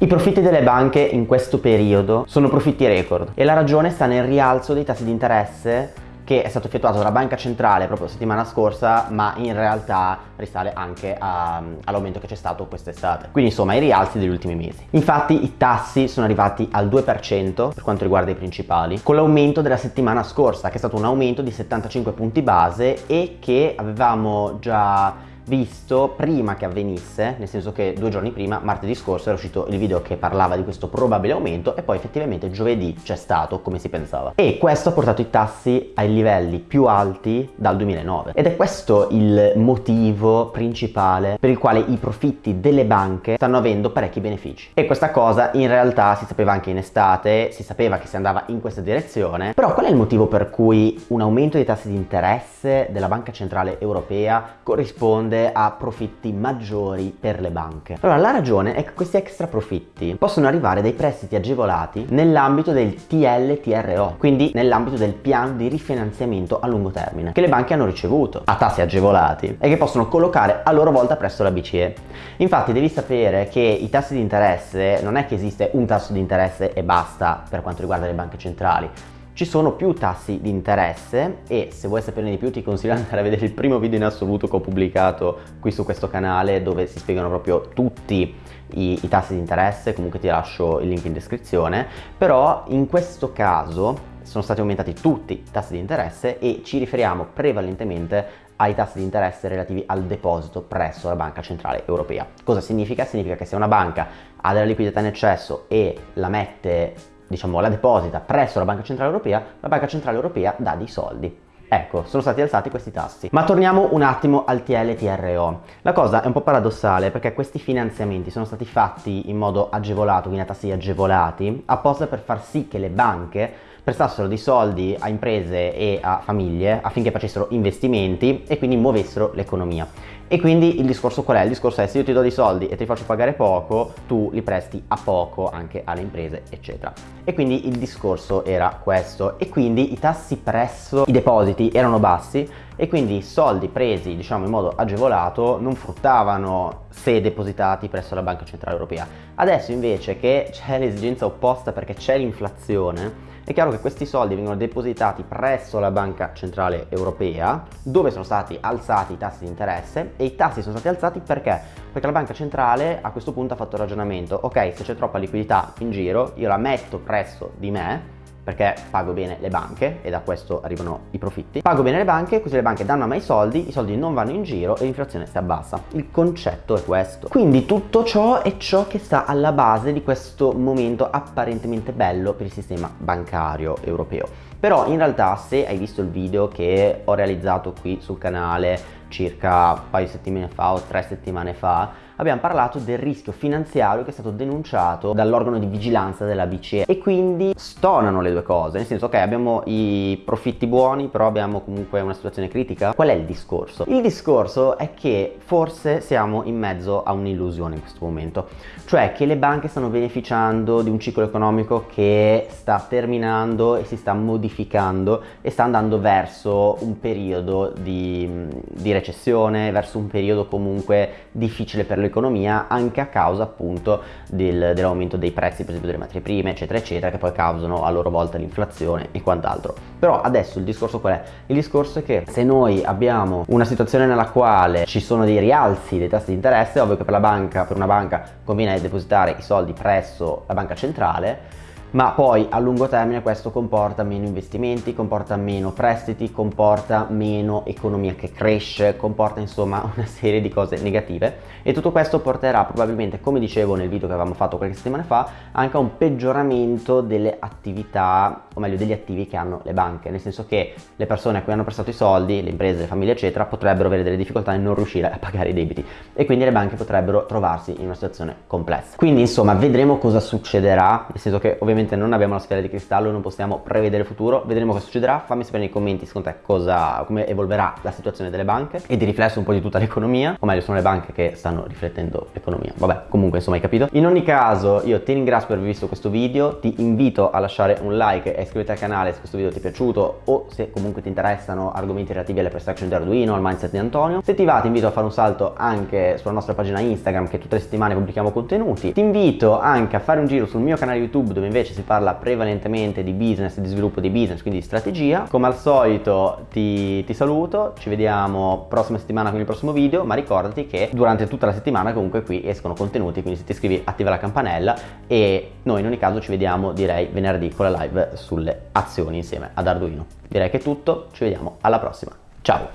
I profitti delle banche in questo periodo sono profitti record e la ragione sta nel rialzo dei tassi di interesse che è stato effettuato dalla banca centrale proprio la settimana scorsa ma in realtà risale anche all'aumento che c'è stato quest'estate. Quindi insomma i rialzi degli ultimi mesi. Infatti i tassi sono arrivati al 2% per quanto riguarda i principali con l'aumento della settimana scorsa che è stato un aumento di 75 punti base e che avevamo già visto prima che avvenisse, nel senso che due giorni prima, martedì scorso, era uscito il video che parlava di questo probabile aumento e poi effettivamente giovedì c'è stato come si pensava. E questo ha portato i tassi ai livelli più alti dal 2009 ed è questo il motivo principale per il quale i profitti delle banche stanno avendo parecchi benefici. E questa cosa in realtà si sapeva anche in estate, si sapeva che si andava in questa direzione, però qual è il motivo per cui un aumento dei tassi di interesse della Banca Centrale Europea corrisponde risponde a profitti maggiori per le banche. Allora la ragione è che questi extra profitti possono arrivare dai prestiti agevolati nell'ambito del TLTRO, quindi nell'ambito del piano di rifinanziamento a lungo termine che le banche hanno ricevuto a tassi agevolati e che possono collocare a loro volta presso la BCE. Infatti devi sapere che i tassi di interesse non è che esiste un tasso di interesse e basta per quanto riguarda le banche centrali ci sono più tassi di interesse e se vuoi saperne di più ti consiglio di andare a vedere il primo video in assoluto che ho pubblicato qui su questo canale dove si spiegano proprio tutti i, i tassi di interesse, comunque ti lascio il link in descrizione, però in questo caso sono stati aumentati tutti i tassi di interesse e ci riferiamo prevalentemente ai tassi di interesse relativi al deposito presso la Banca Centrale Europea. Cosa significa? Significa che se una banca ha della liquidità in eccesso e la mette diciamo, la deposita presso la Banca Centrale Europea, la Banca Centrale Europea dà dei soldi. Ecco, sono stati alzati questi tassi. Ma torniamo un attimo al TLTRO. La cosa è un po' paradossale perché questi finanziamenti sono stati fatti in modo agevolato, quindi a tassi agevolati, apposta per far sì che le banche prestassero dei soldi a imprese e a famiglie affinché facessero investimenti e quindi muovessero l'economia. E quindi il discorso qual è? Il discorso è se io ti do dei soldi e ti faccio pagare poco, tu li presti a poco anche alle imprese, eccetera. E quindi il discorso era questo. E quindi i tassi presso i depositi erano bassi e quindi i soldi presi diciamo in modo agevolato non fruttavano se depositati presso la Banca Centrale Europea. Adesso invece che c'è l'esigenza opposta perché c'è l'inflazione, è chiaro che questi soldi vengono depositati presso la Banca Centrale Europea dove sono stati alzati i tassi di interesse e i tassi sono stati alzati perché? Perché la Banca Centrale a questo punto ha fatto il ragionamento ok se c'è troppa liquidità in giro io la metto presso di me perché pago bene le banche e da questo arrivano i profitti. Pago bene le banche, così le banche danno a me i soldi, i soldi non vanno in giro e l'inflazione si abbassa. Il concetto è questo. Quindi tutto ciò è ciò che sta alla base di questo momento apparentemente bello per il sistema bancario europeo. Però in realtà se hai visto il video che ho realizzato qui sul canale circa un paio di settimane fa o tre settimane fa abbiamo parlato del rischio finanziario che è stato denunciato dall'organo di vigilanza della BCE e quindi stonano le due cose, nel senso ok abbiamo i profitti buoni però abbiamo comunque una situazione critica. Qual è il discorso? Il discorso è che forse siamo in mezzo a un'illusione in questo momento, cioè che le banche stanno beneficiando di un ciclo economico che sta terminando e si sta modificando e sta andando verso un periodo di, di recessione, verso un periodo comunque difficile per le l'economia anche a causa appunto del, dell'aumento dei prezzi per esempio delle materie prime eccetera eccetera che poi causano a loro volta l'inflazione e quant'altro però adesso il discorso qual è? il discorso è che se noi abbiamo una situazione nella quale ci sono dei rialzi dei tassi di interesse ovvio che per la banca per una banca conviene depositare i soldi presso la banca centrale ma poi a lungo termine questo comporta meno investimenti, comporta meno prestiti, comporta meno economia che cresce, comporta insomma una serie di cose negative. E tutto questo porterà probabilmente, come dicevo nel video che avevamo fatto qualche settimana fa, anche a un peggioramento delle attività, o meglio degli attivi che hanno le banche, nel senso che le persone a cui hanno prestato i soldi, le imprese, le famiglie eccetera, potrebbero avere delle difficoltà e non riuscire a pagare i debiti. E quindi le banche potrebbero trovarsi in una situazione complessa. Quindi insomma vedremo cosa succederà, nel senso che ovviamente ovviamente non abbiamo la sfera di cristallo, non possiamo prevedere il futuro, vedremo cosa succederà, fammi sapere nei commenti secondo te cosa, come evolverà la situazione delle banche e di riflesso un po' di tutta l'economia, o meglio sono le banche che stanno riflettendo l'economia, vabbè comunque insomma hai capito. In ogni caso io ti ringrazio per aver visto questo video, ti invito a lasciare un like e iscriverti al canale se questo video ti è piaciuto o se comunque ti interessano argomenti relativi alle perception di Arduino, al mindset di Antonio. Se ti va ti invito a fare un salto anche sulla nostra pagina Instagram che tutte le settimane pubblichiamo contenuti. Ti invito anche a fare un giro sul mio canale YouTube dove invece si parla prevalentemente di business, di sviluppo di business, quindi di strategia. Come al solito ti, ti saluto, ci vediamo prossima settimana con il prossimo video, ma ricordati che durante tutta la settimana comunque qui escono contenuti, quindi se ti iscrivi attiva la campanella e noi in ogni caso ci vediamo direi venerdì con la live sulle azioni insieme ad Arduino. Direi che è tutto, ci vediamo alla prossima. Ciao!